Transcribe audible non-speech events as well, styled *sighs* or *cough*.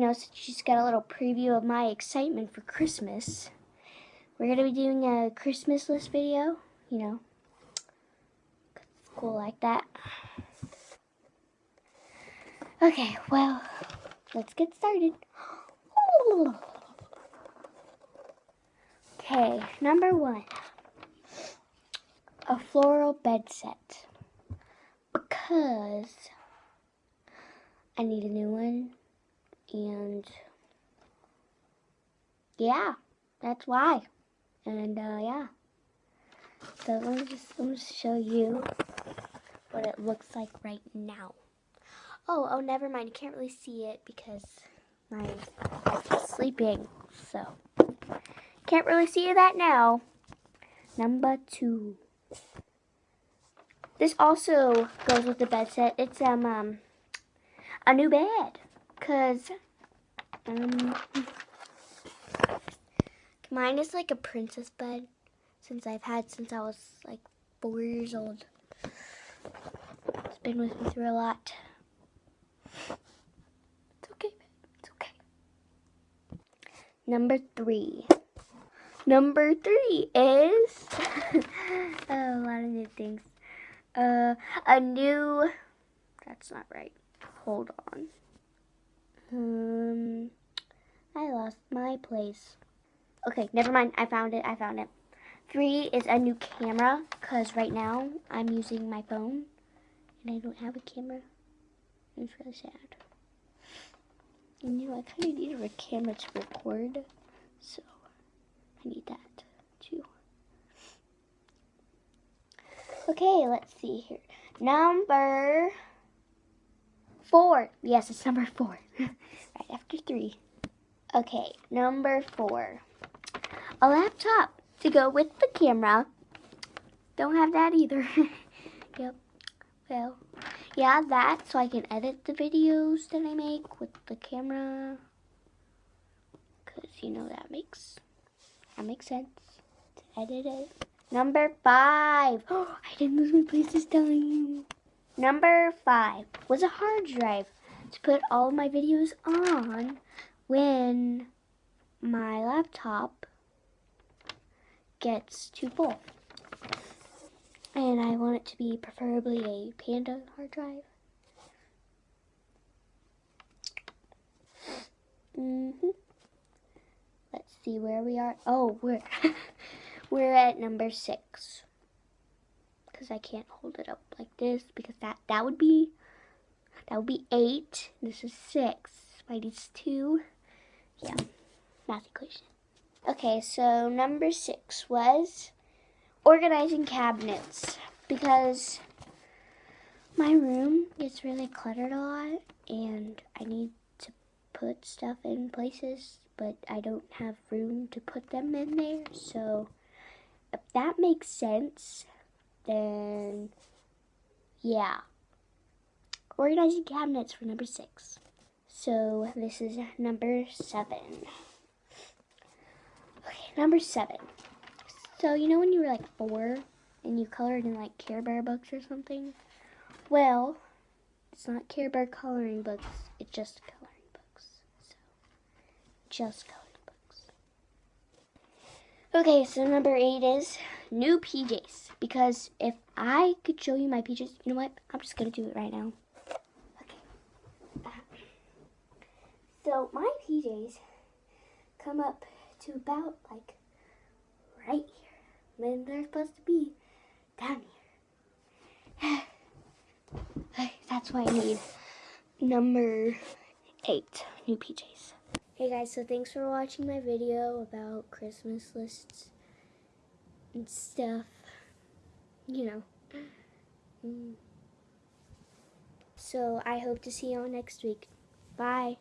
know, so you just got a little preview of my excitement for Christmas. We're going to be doing a Christmas list video, you know. Cool like that. Okay, well, let's get started. Okay, number one. A floral bed set. Because I need a new one. And yeah, that's why. And uh, yeah. So let me just let me show you what it looks like right now. Oh, oh, never mind. You can't really see it because my wife's sleeping. So can't really see that now. Number two. This also goes with the bed set. It's um, um a new bed. Cause um mine is like a princess bed since I've had since I was like four years old. It's been with me through a lot. It's okay, it's okay. Number three. Number three is *laughs* a lot of new things. Uh, a new. That's not right. Hold on. Um, I lost my place. Okay, never mind. I found it. I found it. Three is a new camera because right now I'm using my phone and I don't have a camera. It's really sad. And you know, I kind of need a camera to record, so. I need that too. Okay, let's see here. Number four. Yes, it's number four. *laughs* right after three. Okay, number four. A laptop to go with the camera. Don't have that either. *laughs* yep. Well, yeah, that so I can edit the videos that I make with the camera. Because, you know, that makes that makes sense. To edit it. Number five. Oh, *gasps* I didn't lose my place this time. Number five was a hard drive to put all of my videos on when my laptop gets too full. And I want it to be preferably a Panda hard drive. Mm-hmm Let's see where we are. Oh, we're *laughs* we're at number six. Because I can't hold it up like this because that that would be that would be eight. This is six. Spidey's two. Yeah, math equation. Okay, so number six was organizing cabinets because my room gets really cluttered a lot and I need to put stuff in places but I don't have room to put them in there. So if that makes sense, then yeah. Organizing cabinets for number six. So this is number seven. Okay, number seven. So you know when you were like four and you colored in like Care Bear books or something? Well, it's not Care Bear coloring books, it's just coloring books. So just coloring. Okay, so number eight is new PJs. Because if I could show you my PJs, you know what? I'm just going to do it right now. Okay. So my PJs come up to about like right here. And they're supposed to be down here. *sighs* That's why I need number eight new PJs. Hey guys, so thanks for watching my video about Christmas lists and stuff. You know. Mm. So I hope to see you all next week. Bye.